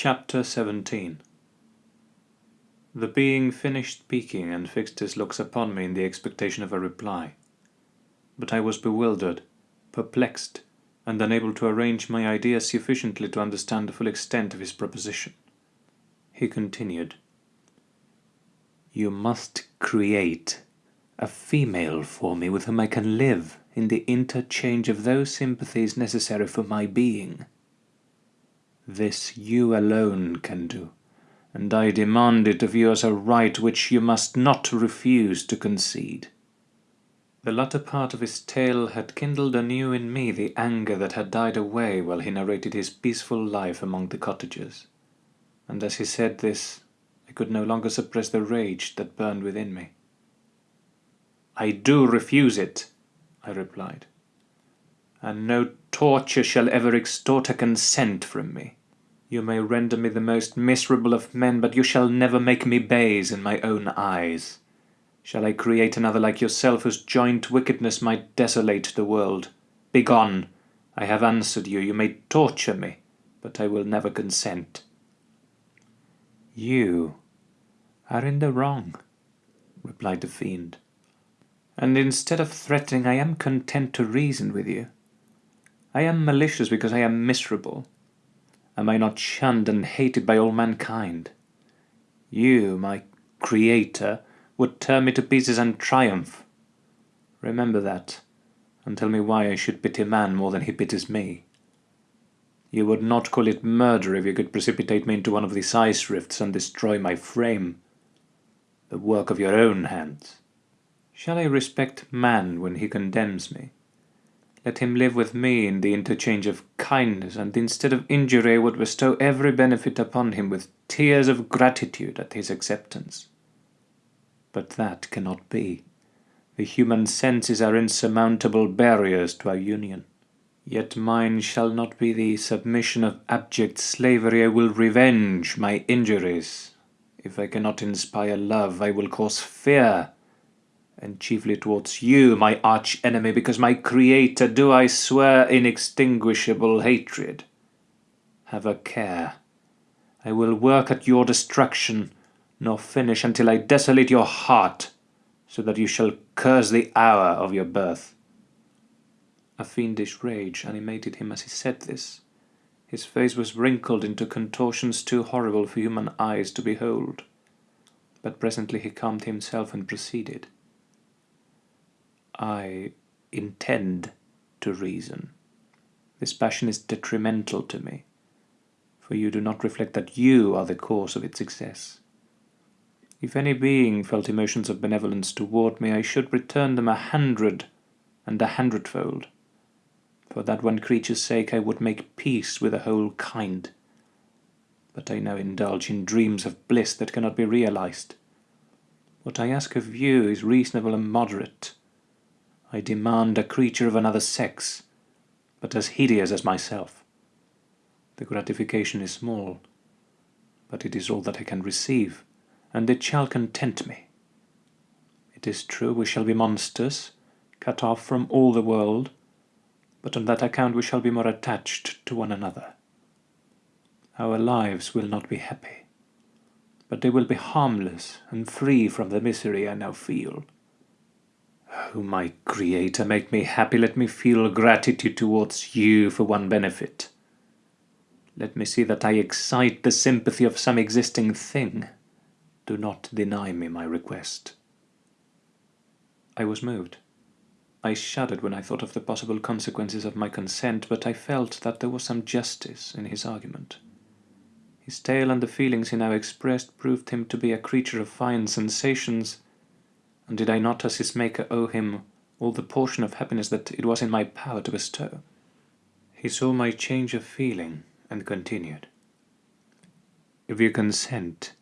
Chapter 17 The being finished speaking and fixed his looks upon me in the expectation of a reply. But I was bewildered, perplexed, and unable to arrange my ideas sufficiently to understand the full extent of his proposition. He continued, You must create a female for me with whom I can live in the interchange of those sympathies necessary for my being. This you alone can do, and I demand it of you as a right which you must not refuse to concede. The latter part of his tale had kindled anew in me the anger that had died away while he narrated his peaceful life among the cottagers, and as he said this, I could no longer suppress the rage that burned within me. I do refuse it, I replied, and no torture shall ever extort a consent from me. You may render me the most miserable of men, but you shall never make me base in my own eyes. Shall I create another like yourself, whose joint wickedness might desolate the world? Begone! I have answered you. You may torture me, but I will never consent. You are in the wrong, replied the fiend. And instead of threatening, I am content to reason with you. I am malicious because I am miserable Am I not shunned and hated by all mankind? You, my creator, would tear me to pieces and triumph. Remember that, and tell me why I should pity man more than he pities me. You would not call it murder if you could precipitate me into one of these ice rifts and destroy my frame. The work of your own hands. Shall I respect man when he condemns me? Let him live with me in the interchange of kindness, and instead of injury I would bestow every benefit upon him with tears of gratitude at his acceptance. But that cannot be. The human senses are insurmountable barriers to our union. Yet mine shall not be the submission of abject slavery. I will revenge my injuries. If I cannot inspire love, I will cause fear and chiefly towards you, my arch enemy, because my creator do I swear inextinguishable hatred. Have a care. I will work at your destruction, nor finish until I desolate your heart, so that you shall curse the hour of your birth. A fiendish rage animated him as he said this. His face was wrinkled into contortions too horrible for human eyes to behold. But presently he calmed himself and proceeded. I intend to reason. This passion is detrimental to me, for you do not reflect that you are the cause of its excess. If any being felt emotions of benevolence toward me, I should return them a hundred and a hundredfold. For that one creature's sake I would make peace with the whole kind. But I now indulge in dreams of bliss that cannot be realized. What I ask of you is reasonable and moderate, I demand a creature of another sex, but as hideous as myself. The gratification is small, but it is all that I can receive, and it shall content me. It is true we shall be monsters, cut off from all the world, but on that account we shall be more attached to one another. Our lives will not be happy, but they will be harmless and free from the misery I now feel. Oh, my Creator, make me happy. Let me feel gratitude towards you for one benefit. Let me see that I excite the sympathy of some existing thing. Do not deny me my request. I was moved. I shuddered when I thought of the possible consequences of my consent, but I felt that there was some justice in his argument. His tale and the feelings he now expressed proved him to be a creature of fine sensations, and did I not as his maker owe him all the portion of happiness that it was in my power to bestow? He saw my change of feeling, and continued. If you consent,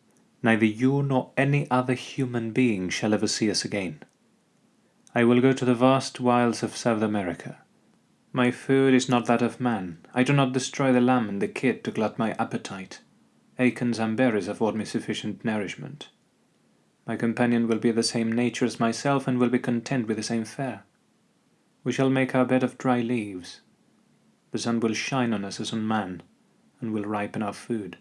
neither you nor any other human being shall ever see us again. I will go to the vast wilds of South America. My food is not that of man. I do not destroy the lamb and the kid to glut my appetite. Acorns and berries afford me sufficient nourishment. My companion will be of the same nature as myself and will be content with the same fare. We shall make our bed of dry leaves. The sun will shine on us as on man, and will ripen our food.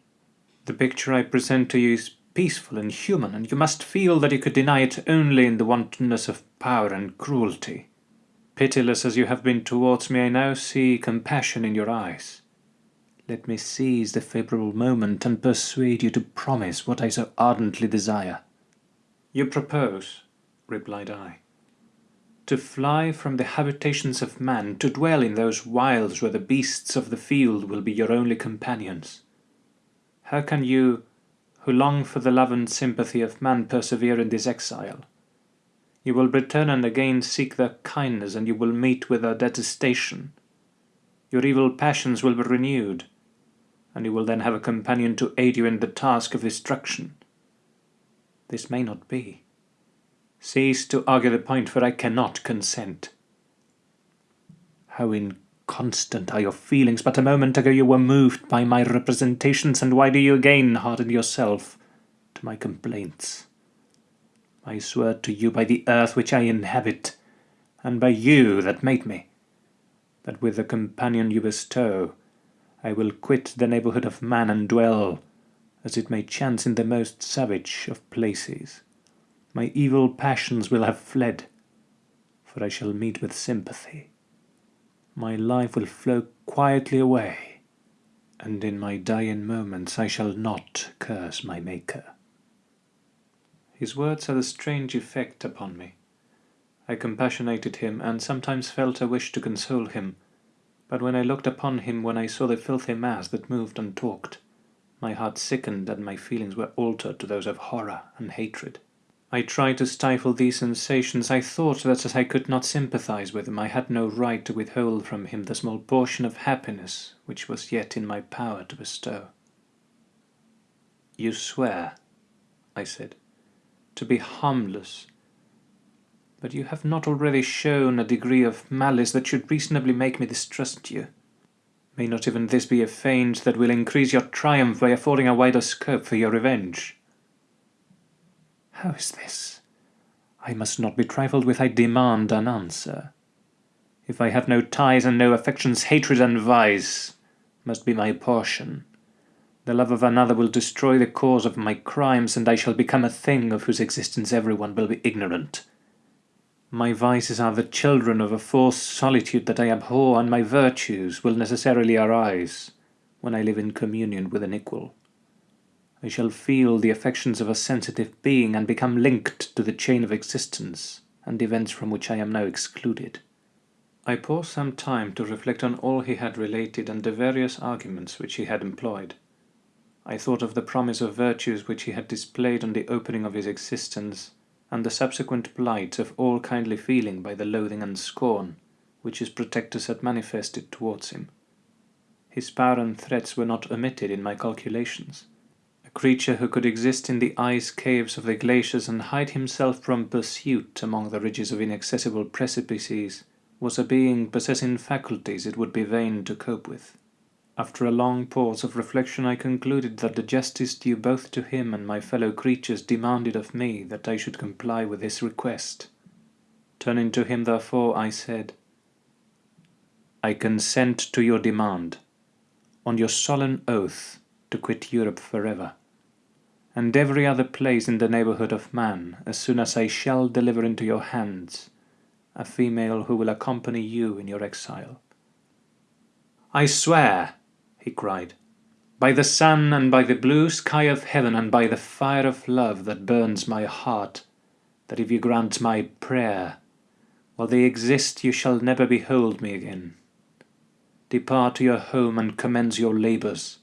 The picture I present to you is peaceful and human, and you must feel that you could deny it only in the wantonness of power and cruelty. Pitiless as you have been towards me, I now see compassion in your eyes. Let me seize the favourable moment and persuade you to promise what I so ardently desire. You propose, replied I, to fly from the habitations of man, to dwell in those wilds where the beasts of the field will be your only companions. How can you, who long for the love and sympathy of man, persevere in this exile? You will return and again seek their kindness, and you will meet with their detestation. Your evil passions will be renewed, and you will then have a companion to aid you in the task of destruction. This may not be. Cease to argue the point, for I cannot consent. How inconstant are your feelings! But a moment ago you were moved by my representations, and why do you again harden yourself to my complaints? I swear to you by the earth which I inhabit, and by you that made me, that with the companion you bestow, I will quit the neighbourhood of man and dwell, as it may chance, in the most savage of places. My evil passions will have fled, for I shall meet with sympathy. My life will flow quietly away, and in my dying moments I shall not curse my Maker. His words had a strange effect upon me. I compassionated him, and sometimes felt a wish to console him, but when I looked upon him, when I saw the filthy mass that moved and talked, my heart sickened and my feelings were altered to those of horror and hatred. I tried to stifle these sensations. I thought that as I could not sympathize with him, I had no right to withhold from him the small portion of happiness which was yet in my power to bestow. You swear, I said, to be harmless. But you have not already shown a degree of malice that should reasonably make me distrust you. May not even this be a feint that will increase your triumph by affording a wider scope for your revenge? How is this? I must not be trifled with, I demand an answer. If I have no ties and no affections, hatred and vice must be my portion. The love of another will destroy the cause of my crimes, and I shall become a thing of whose existence everyone will be ignorant. My vices are the children of a forced solitude that I abhor, and my virtues will necessarily arise when I live in communion with an equal. I shall feel the affections of a sensitive being and become linked to the chain of existence and events from which I am now excluded. I paused some time to reflect on all he had related and the various arguments which he had employed. I thought of the promise of virtues which he had displayed on the opening of his existence, and the subsequent blight of all kindly feeling by the loathing and scorn which his protectors had manifested towards him. His power and threats were not omitted in my calculations. A creature who could exist in the ice caves of the glaciers and hide himself from pursuit among the ridges of inaccessible precipices was a being possessing faculties it would be vain to cope with. After a long pause of reflection I concluded that the justice due both to him and my fellow creatures demanded of me that I should comply with his request. Turning to him therefore I said, I consent to your demand, on your solemn oath to quit Europe forever, and every other place in the neighbourhood of man, as soon as I shall deliver into your hands a female who will accompany you in your exile. I swear, he cried, by the sun and by the blue sky of heaven and by the fire of love that burns my heart, that if you grant my prayer, while they exist you shall never behold me again. Depart to your home and commence your labours.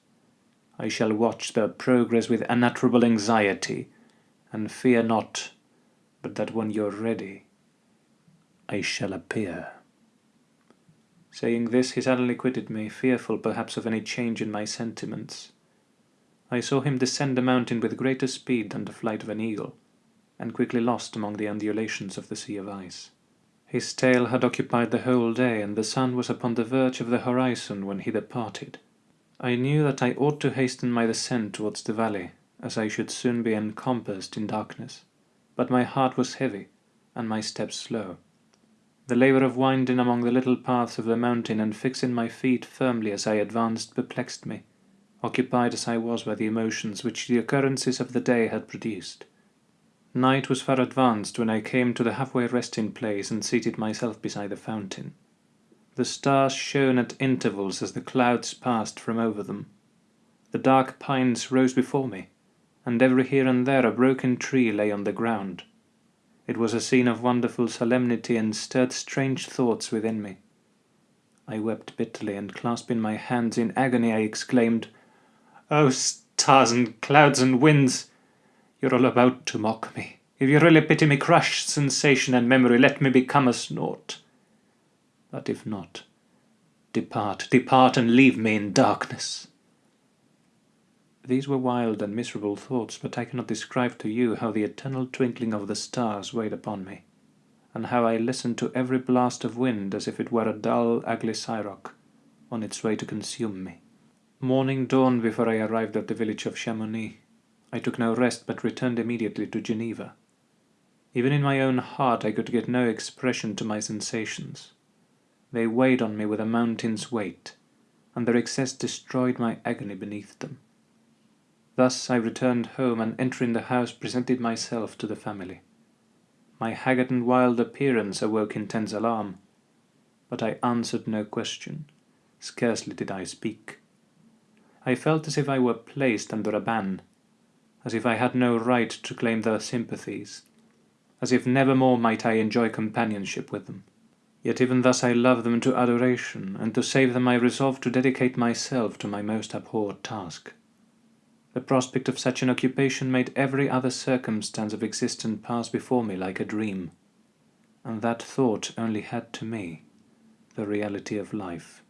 I shall watch their progress with unutterable anxiety, and fear not but that when you are ready, I shall appear. Saying this, he suddenly quitted me, fearful perhaps of any change in my sentiments. I saw him descend the mountain with greater speed than the flight of an eagle, and quickly lost among the undulations of the sea of ice. His tale had occupied the whole day, and the sun was upon the verge of the horizon when he departed. I knew that I ought to hasten my descent towards the valley, as I should soon be encompassed in darkness, but my heart was heavy, and my steps slow. The labour of winding among the little paths of the mountain and fixing my feet firmly as I advanced perplexed me, occupied as I was by the emotions which the occurrences of the day had produced. Night was far advanced when I came to the halfway resting place and seated myself beside the fountain. The stars shone at intervals as the clouds passed from over them. The dark pines rose before me, and every here and there a broken tree lay on the ground. It was a scene of wonderful solemnity and stirred strange thoughts within me. I wept bitterly, and clasping my hands in agony, I exclaimed, "O stars and clouds and winds! You're all about to mock me. If you really pity me, crush sensation and memory, let me become as naught. But if not, depart, depart, and leave me in darkness. These were wild and miserable thoughts, but I cannot describe to you how the eternal twinkling of the stars weighed upon me, and how I listened to every blast of wind as if it were a dull, ugly siroc on its way to consume me. Morning dawned before I arrived at the village of Chamonix. I took no rest, but returned immediately to Geneva. Even in my own heart I could get no expression to my sensations. They weighed on me with a mountain's weight, and their excess destroyed my agony beneath them. Thus I returned home, and entering the house presented myself to the family. My haggard and wild appearance awoke intense alarm, but I answered no question, scarcely did I speak. I felt as if I were placed under a ban, as if I had no right to claim their sympathies, as if never more might I enjoy companionship with them. Yet even thus I love them to adoration, and to save them I resolved to dedicate myself to my most abhorred task. The prospect of such an occupation made every other circumstance of existence pass before me like a dream, and that thought only had to me the reality of life.